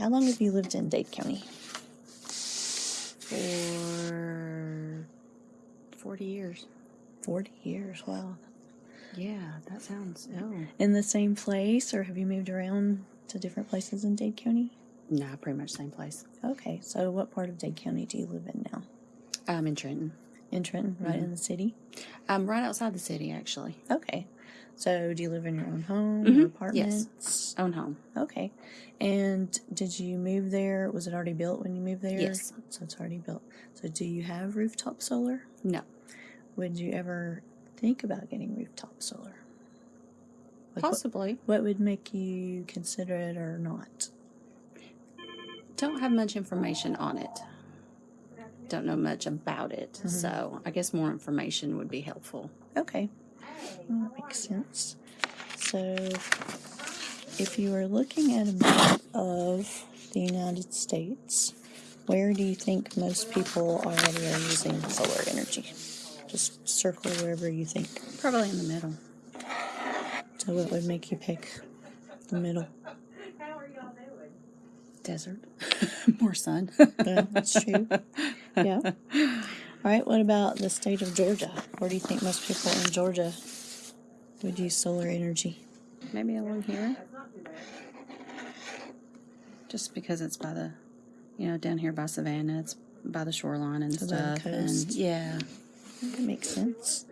how long have you lived in Dade County? For 40 years. 40 years. Wow. Yeah, that sounds. Oh. In the same place, or have you moved around to different places in Dade County? Nah, pretty much same place. Okay, so what part of Dade County do you live in now? I'm in Trenton. In Trenton, right mm-hmm. in the city? I'm right outside the city, actually. Okay. So do you live in your own home, Mhm, or yes. apartments? Own home. Okay. And did you move there? Was it already built when you moved there? Yes. So it's already built. So do you have rooftop solar? No. Would you ever think about getting rooftop solar? Like, Possibly. What would make you consider it or not? Don't have much information on it. Don't know much about it. So I guess more information would be helpful. Okay. That makes sense. So, if you were looking at a map of the United States, where do you think most people already are using solar energy? Just circle wherever you think. Probably in the middle. So, what would make you pick the middle? How are you all day? Desert. more sun. Yeah, that's true. Yeah. All right. What about the state of Georgia? Where do you think most people in Georgia would use solar energy? Maybe along here. Just because it's by the, you know, down here by Savannah, it's by the shoreline and So by the stuff. And coast. yeah, That makes sense.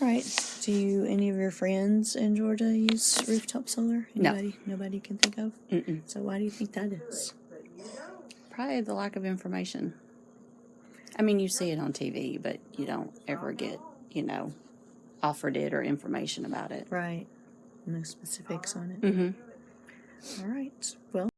All right. Do you any of your friends in Georgia use rooftop solar? No. Anybody? Nobody can think of. Mm-mm. So why do you think that is? probably the lack of information. I mean, you see it on TV, but you don't ever get, you know, offered it or information about it. Right. No specifics on it. Mm-hmm. All right. Well.